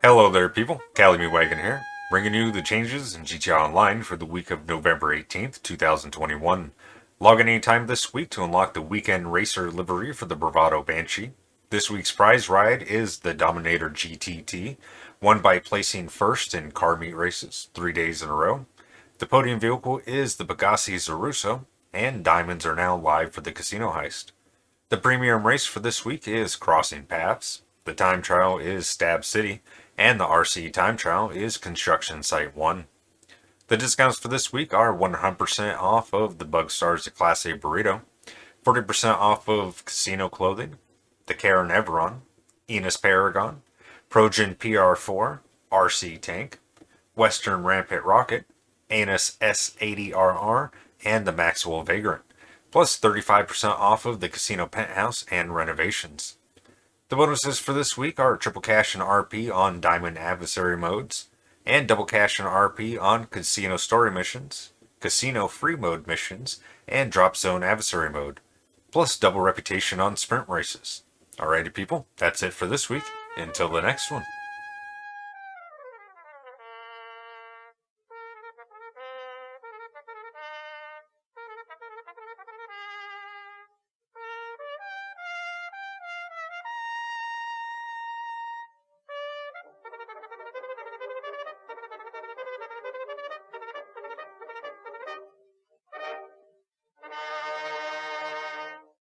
Hello there people, Calumet Wagon here, bringing you the changes in GTA Online for the week of November 18th, 2021. Log in anytime this week to unlock the Weekend Racer livery for the Bravado Banshee. This week's prize ride is the Dominator GTT, won by placing first in car meet races three days in a row. The podium vehicle is the Pegassi Zorrusso, and diamonds are now live for the casino heist. The premium race for this week is Crossing Paths, the time trial is Stab City, and the RC time trial is Construction Site 1. The discounts for this week are 100% off of the Bug Bugstars Class A Burrito, 40% off of Casino Clothing, the Karin Everon, Enus Paragon, Progen PR4, RC Tank, Western Rampant Rocket, Annis S80RR, and the Maxwell Vagrant plus 35% off of the casino penthouse and renovations. The bonuses for this week are triple cash and RP on diamond adversary modes, and double cash and RP on casino story missions, casino free mode missions, and drop zone adversary mode, plus double reputation on sprint races. Alrighty people, that's it for this week. Until the next one.